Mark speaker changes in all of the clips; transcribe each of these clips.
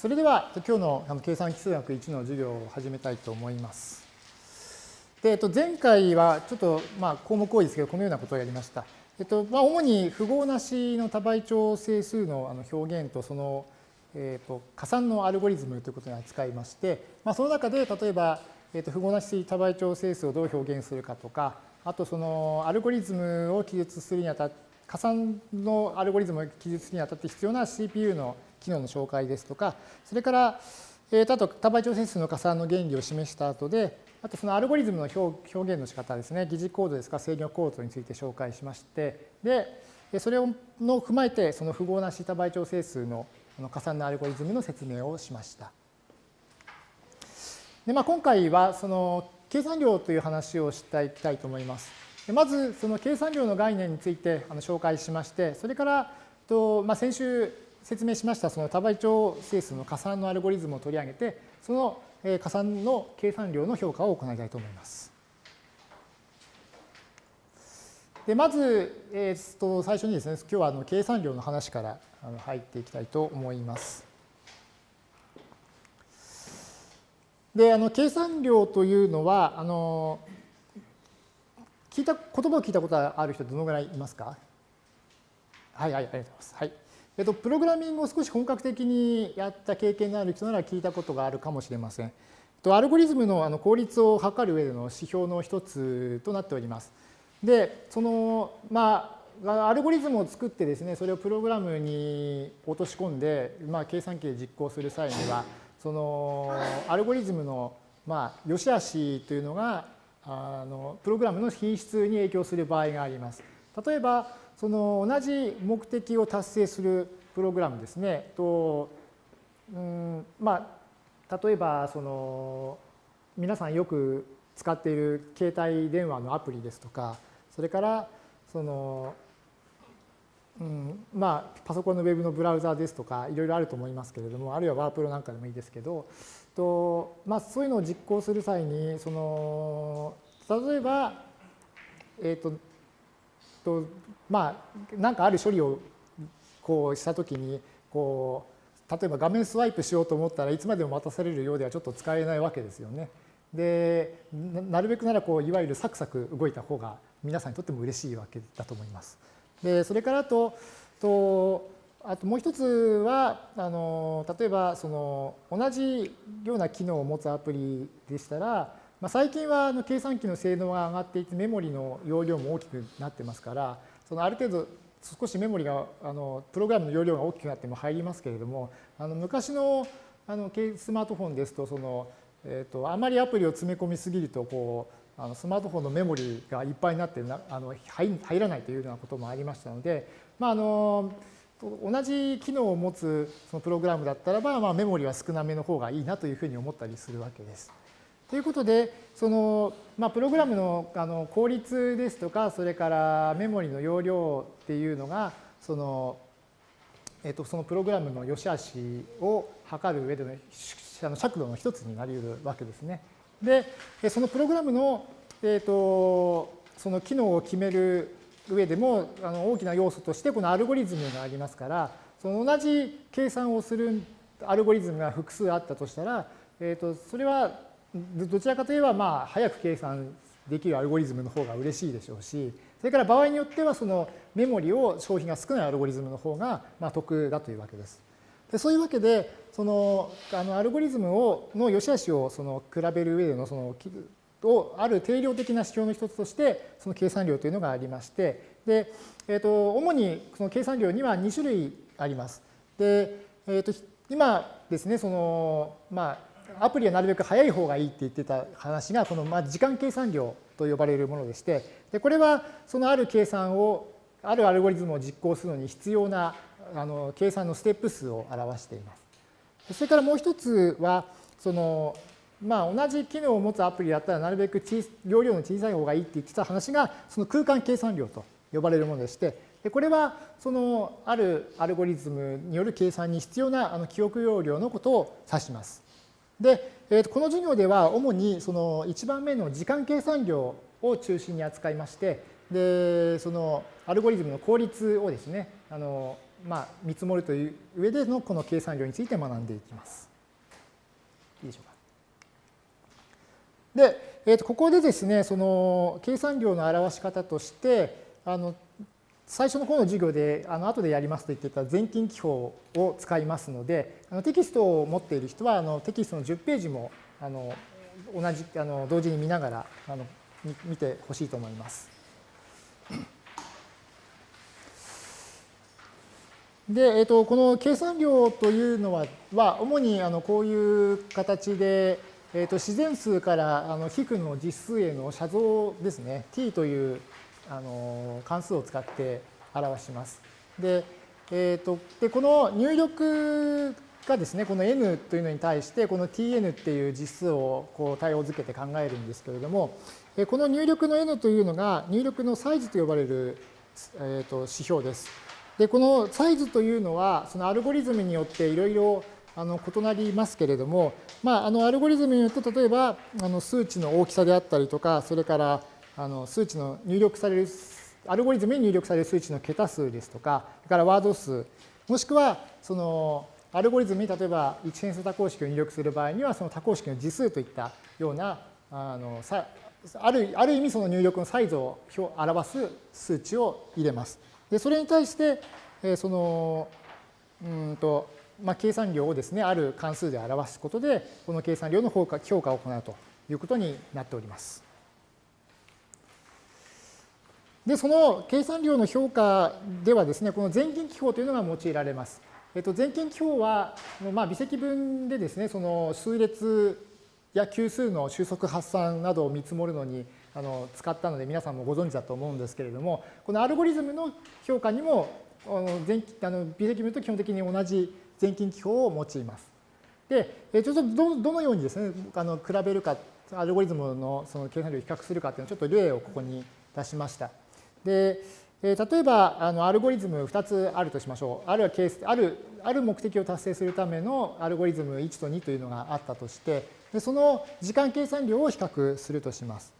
Speaker 1: それでは今日の計算基数学1の授業を始めたいと思います。で、えっと、前回はちょっと、まあ、項目多いですけど、このようなことをやりました。えっとまあ、主に符号なしの多倍調整数のあの表現とその、えっと、加算のアルゴリズムということに扱いまして、まあ、その中で例えば、えっと、符号なし多倍調整数をどう表現するかとか、あとそのアルゴリズムを記述するにあたって、加算のアルゴリズムを記述するにあたって必要な CPU の機能の紹介ですとか、それから、えー、あと多倍調整数の加算の原理を示した後で、あとそのアルゴリズムの表現の仕方ですね、疑似コードですか制御コードについて紹介しまして、で、それをの踏まえて、その符号なし多倍調整数の加算のアルゴリズムの説明をしました。でまあ、今回はその計算量という話をしていきたいと思います。でまずその計算量の概念についてあの紹介しまして、それからと、まあ、先週説明しましたその多倍調整数の加算のアルゴリズムを取り上げて、その加算の計算量の評価を行いたいと思います。でまず、えー、と最初にですね、今日はあの計算量の話から入っていきたいと思います。で、あの計算量というのは、あの聞いた言葉を聞いたことある人どのぐらいいますか？はいはい、ありがとうございます。はい。えっと、プログラミングを少し本格的にやった経験のある人なら聞いたことがあるかもしれません。とアルゴリズムのあの効率を測る上での指標の一つとなっております。で、その、まあ、アルゴリズムを作ってですね、それをプログラムに落とし込んで、まあ、計算機で実行する際には、そのアルゴリズムの、まあ、良し悪しというのがあのプログラムの品質に影響する場合があります。例えば、その同じ目的を達成するプログラムですね、とうんまあ、例えばその皆さんよく使っている携帯電話のアプリですとか、それからその、うんまあ、パソコンのウェブのブラウザーですとかいろいろあると思いますけれどもあるいはワープロなんかでもいいですけどと、まあ、そういうのを実行する際にその例えば、えっ、ー、とととまあなんかある処理をこうしたときにこう例えば画面スワイプしようと思ったらいつまでも待たされるようではちょっと使えないわけですよね。でなるべくならこういわゆるサクサク動いた方が皆さんにとっても嬉しいわけだと思います。でそれからととあともう一つはあの例えばその同じような機能を持つアプリでしたら、まあ、最近はあの計算機の性能が上がっていてメモリの容量も大きくなってますからそのある程度少しメモリがあのプログラムの容量が大きくなっても入りますけれどもあの昔のあのスマートフォンですとその、えーと、あまりアプリを詰め込みすぎるとこうあのスマートフォンのメモリがいっぱいになってなあの入らないというようなこともありましたので、まあ、あの同じ機能を持つそのプログラムだったらば、まあ、メモリは少なめの方がいいなというふうに思ったりするわけです。ということで、その、まあ、プログラムのあの効率ですとか、それからメモリの容量っていうのが、その、えっと、そのプログラムの良し悪しを測る上での尺度の一つになり得るわけですね。で、そのプログラムの、えっと、その機能を決める上でもあの大きな要素としてこのアルゴリズムがありますからその同じ計算をするアルゴリズムが複数あったとしたら、えー、とそれはどちらかといえばまあ早く計算できるアルゴリズムの方が嬉しいでしょうしそれから場合によってはそのメモリを消費が少ないアルゴリズムの方がまあ得だというわけです。でそういうわけでそのあのアルゴリズムをの良し悪しをその比べる上でのそのをある定量的な指標の一つとしてその計算量というのがありましてで、えー、と主にその計算量には2種類あります。で、えー、と今ですねそのまあアプリはなるべく早い方がいいって言ってた話がこのまあ時間計算量と呼ばれるものでしてでこれはそのある計算をあるアルゴリズムを実行するのに必要なあの計算のステップ数を表しています。それからもう一つはそのまあ、同じ機能を持つアプリだったらなるべく容量の小さい方がいいって言ってた話がその空間計算量と呼ばれるものでしてでこれはそのあるアルゴリズムによる計算に必要なあの記憶容量のことを指します。で、えー、この授業では主にその1番目の時間計算量を中心に扱いましてでそのアルゴリズムの効率をですねあのまあ、見積もるという上でのこの計算量について学んでいきます。いいでしょうか。で、えー、とここでですね、その計算量の表し方として、あの最初の方の授業で、あの後でやりますと言ってた全近記法を使いますので、あのテキストを持っている人はあのテキストの10ページもあの同じあの同時に見ながらあの見てほしいと思います。で、えー、とこの計算量というのはは主にあのこういう形で、えー、と自然数からあの比の実数への写像ですね t というあの関数を使って表します。で、えー、とでこの入力がですねこの n というのに対してこの tn っていう実数をこう対応づけて考えるんですけれどもこの入力の n というのが入力のサイズと呼ばれる、えー、と指標です。で、このサイズというのは、そのアルゴリズムによっていろいろあの異なりますけれども、まあ、あのアルゴリズムによって例えばあの数値の大きさであったりとか、それからあの数値の入力される、アルゴリズムに入力される数値の桁数ですとか、それからワード数、もしくはそのアルゴリズムに例えば一変数多項式を入力する場合には、その多項式の次数といったようなあのあるある意味その入力のサイズを表す数値を入れます。でそれに対して、えそのうんと、まあ、計算量をですねある関数で表すことでこの計算量の評価評価を行うということになっております。でその計算量の評価ではですねこの全近記法というのが用いられます。えっと、全近記法は、まあ、微積分でですねその数列や級数の収束発散などを見積もるのにあの使ったので皆さんもご存知だと思うんですけれどもこのアルゴリズムの評価にもあの全あの微積分と基本的に同じ全近記法を用います。で、えちょっとどどのようにですねあの比べるかアルゴリズムのその計算量を比較するかっていうのをちょっと例をここに出しました。で、例えばあのアルゴリズム2つあるとしましょう。あるはケースあるある目的を達成するためのアルゴリズム1と2というのがあったとしてでその時間計算量を比較するとします。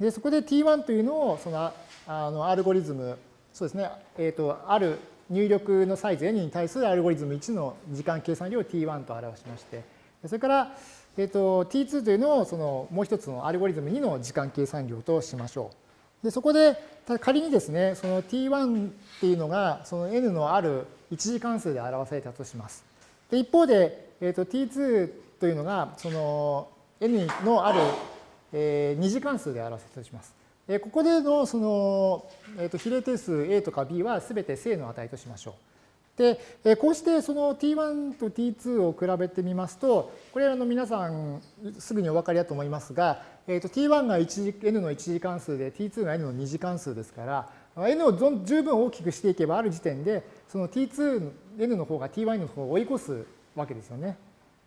Speaker 1: で、そこで t1 というのを、その、あの、アルゴリズム、そうですね、えっ、ー、と、ある入力のサイズ n に対するアルゴリズム1の時間計算量を t1 と表しまして、それから、えっ、ー、と、t2 というのを、その、もう一つのアルゴリズム2の時間計算量としましょう。で、そこで、仮にですね、その t1 っていうのが、その n のある一次関数で表されたとします。で、一方で、えっ、ー、と、t2 というのが、その、n のあるえー、二次関数で表せたとします。えここでのその、えー、と比例定数 a とか b はすべて正の値としましょう。で、こうしてその t1 と t2 を比べてみますと、これあの皆さんすぐにお分かりだと思いますが、えー、と t1 が n の一次関数で t2 が n の二次関数ですから、n を十分大きくしていけばある時点で、その t2、n の方が t1 の方を追い越すわけですよね。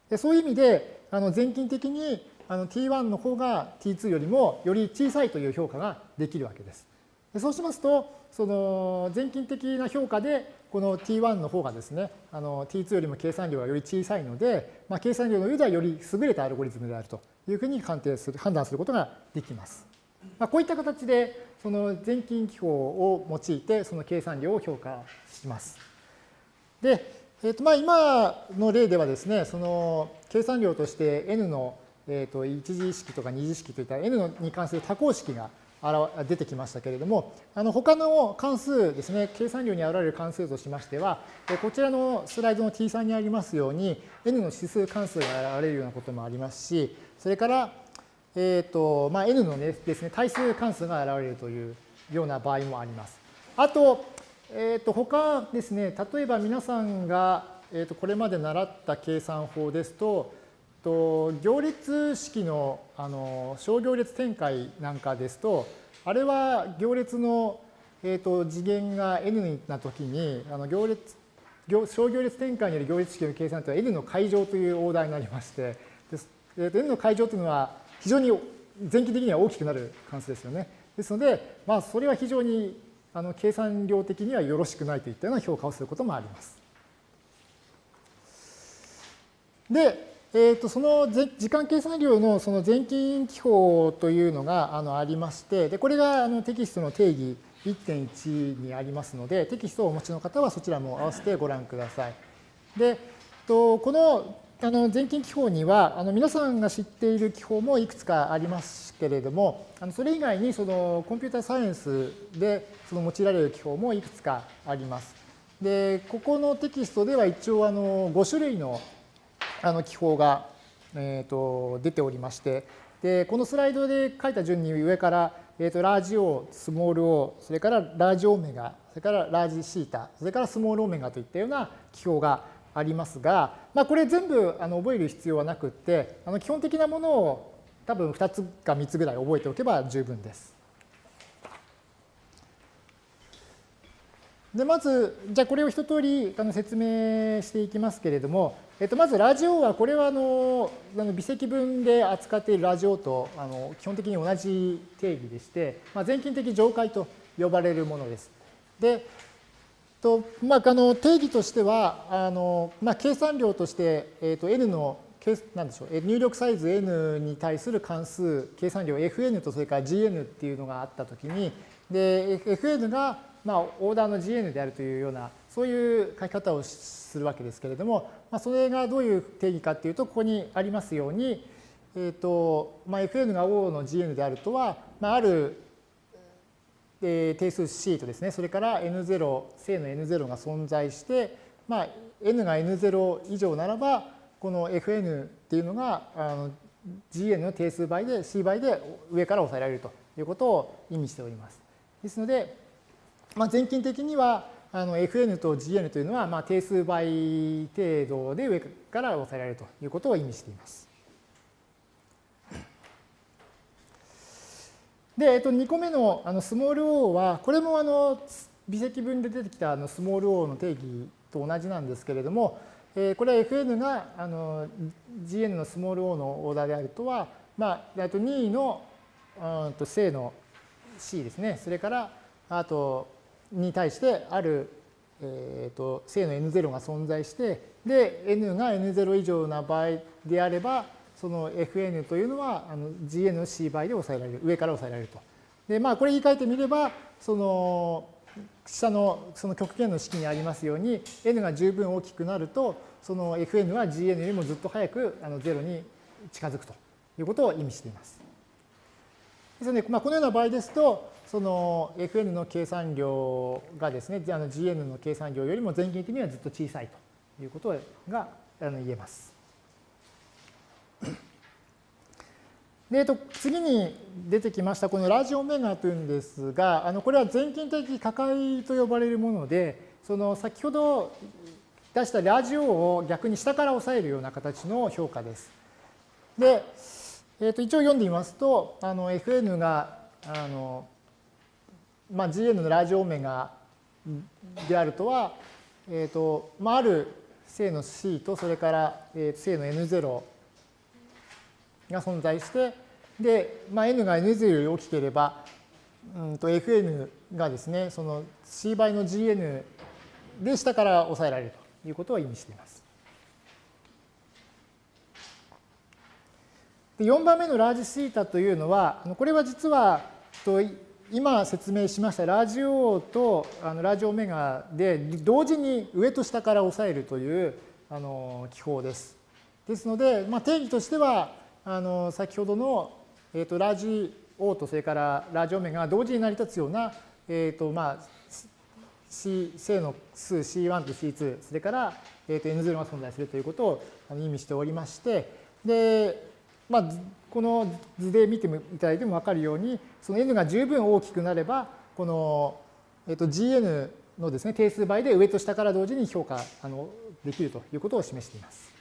Speaker 1: でそういう意味で、あの全近的にあの t1 の方が t2 よりもより小さいという評価ができるわけです。でそうしますと、その全近的な評価で、この t1 の方がですね、あの t2 よりも計算量がより小さいので、まあ、計算量の上ではより優れたアルゴリズムであるというふうに判定する、判断することができます。まあ、こういった形で、その全近記法を用いて、その計算量を評価します。で、えー、とまあ今の例ではですね、その計算量として n のえー、と一次式とか二次式といった n に関する多項式が出てきましたけれども、あの他の関数ですね、計算量に現れる関数としましては、こちらのスライドの T3 にありますように、n の指数関数が現れるようなこともありますし、それから、え、ー、と、まあ、n の、ね、ですね、対数関数が現れるというような場合もあります。あと、えっ、ー、と、他ですね、例えば皆さんが、え、ー、と、これまで習った計算法ですと、と行列式のあの小行列展開なんかですとあれは行列の、えー、と次元が n な時にあの行列小行列展開による行列式の計算というのは n の階乗というオーダーになりましてです、えー、と n の階乗というのは非常に前期的には大きくなる関数ですよね。ですので、まあ、それは非常にあの計算量的にはよろしくないといったような評価をすることもあります。で、えー、とその時間計算量のその全近記法というのがあのありまして、でこれがあのテキストの定義1.1にありますので、テキストをお持ちの方はそちらも合わせてご覧ください。でと、このあの全近記法にはあの皆さんが知っている記法もいくつかありますけれどもあのそれ以外にそのコンピューターサイエンスでその用いられる記法もいくつかあります。でここのテキストでは一応あの5種類のあの記法が、えー、と出ておりましてでこのスライドで書いた順に上から、えー、とラージ O、スモール O、それからラージオメガ、それからラージシータ、それからスモールオメガといったような記法がありますが、まあ、これ全部あの覚える必要はなくってあの基本的なものを多分2つか3つぐらい覚えておけば十分です。でまずじゃあこれを一通りあの説明していきますけれども、えっと、まずラジオはこれはあのあの微積分で扱っているラジオとあの基本的に同じ定義でして、まあ、全近的上階と呼ばれるものです。でとまあ、あの定義としてはあの、まあ、計算量として、えー、と n のなんでしょう入力サイズ n に対する関数計算量 fn とそれから gn っていうのがあったときにで fn が、まあ、オーダーの gn であるというようなそういう書き方をするわけですけれども、まあ、それがどういう定義かっていうとここにありますように、えーとまあ、fn が O の gn であるとは、まあ、ある定数 C とですね、それから N0、正の N0 が存在して、まあ、N が N0 以上ならば、この Fn っていうのがあの Gn の定数倍で C 倍で上から抑えられるということを意味しております。ですので、まあ、全近的にはあの Fn と Gn というのは、まあ、定数倍程度で上から抑えられるということを意味しています。で、えっと、2個目のあのスモール o は、これもあの微積分で出てきたあのスモール o の定義と同じなんですけれども、えー、これは Fn があの Gn のスモール o のオーダーであるとは、まあ、あと2位のうんと正の C ですね。それから、あと、に対してある、えー、と正の N0 が存在して、で、N が N0 以上な場合であれば、その Fn というのはあの Gn の C 倍で抑えられる、上から抑えられると。で、まあ、これ言い換えてみれば、その、下のその極限の式にありますように、n が十分大きくなると、その Fn は Gn よりもずっと早くあの0に近づくということを意味しています。ですので、まあ、このような場合ですと、その Fn の計算量がですね、の Gn の計算量よりも全近的にはずっと小さいということが言えます。で、えっと、次に出てきましたこのラジオメガというんですが、あのこれは全近的可解と呼ばれるもので、その先ほど出したラジオを逆に下から押さえるような形の評価です。で、えっと一応読んでみますと、あの Fn があの、まあ、Gn のラジオメガであるとは、えっとまあ、ある正の C とそれから、え正の N0 が存在して、で、まあ、n が n0 より大きければ、うんと fn がですね、その c 倍の gn で下から抑えられるということを意味しています。で4番目のラージシータというのは、これは実は、今説明しましたラジオとあのラジオメガで同時に上と下から抑えるというあの記法です。ですので、まあ、定義としてはあの先ほどの、えーと、ラジオとそれからラジオメガが同時に成り立つような、えーとまあ、C 正の数 C1 と C2 それから、えー、と N0 が存在するということを意味しておりましてで、まあ、この図で見ていただいても分かるようにその N が十分大きくなればこの、えー、と GN のですね定数倍で上と下から同時に評価あのできるということを示しています。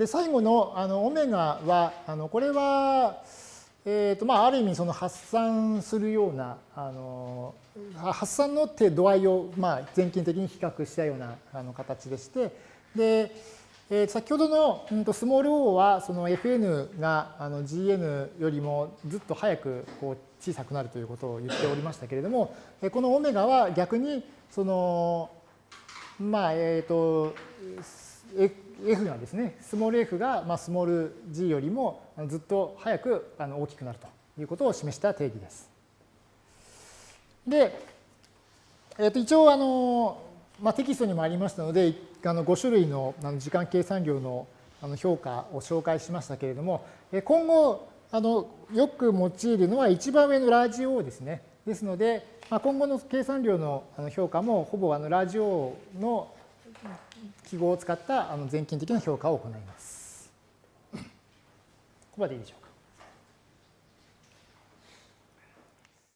Speaker 1: で、最後のあのオメガは、あのこれは、えーとまあ、ある意味その発散するようなあの発散の度合いを、まあ、全近的に比較したようなあの形でしてで、えー、先ほどの、うん、とスモール o はその fn があの gn よりもずっと早くこう小さくなるということを言っておりましたけれどもこのオメガは逆にそのまあえっ、ー、と f がですね、スモール f が、まあ、スモール g よりもずっと早くあの大きくなるということを示した定義です。で、えー、と一応あの、まあ、テキストにもありましたのであの5種類の時間計算量の評価を紹介しましたけれども今後あのよく用いるのは一番上のラージ O ですね。ですので、まあ、今後の計算量の評価もほぼあのラージ O の記号を使った全近的な評価を行います。ここまでいいでしょう